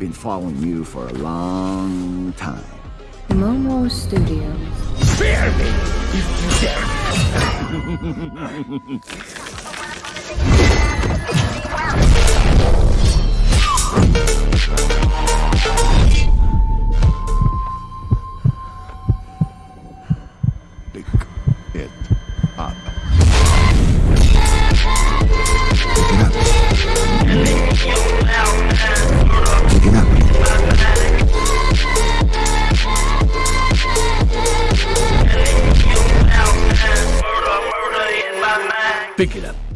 been following you for a long time. Momo Studios. Spare me if you dare! Pick it up. Pick it up.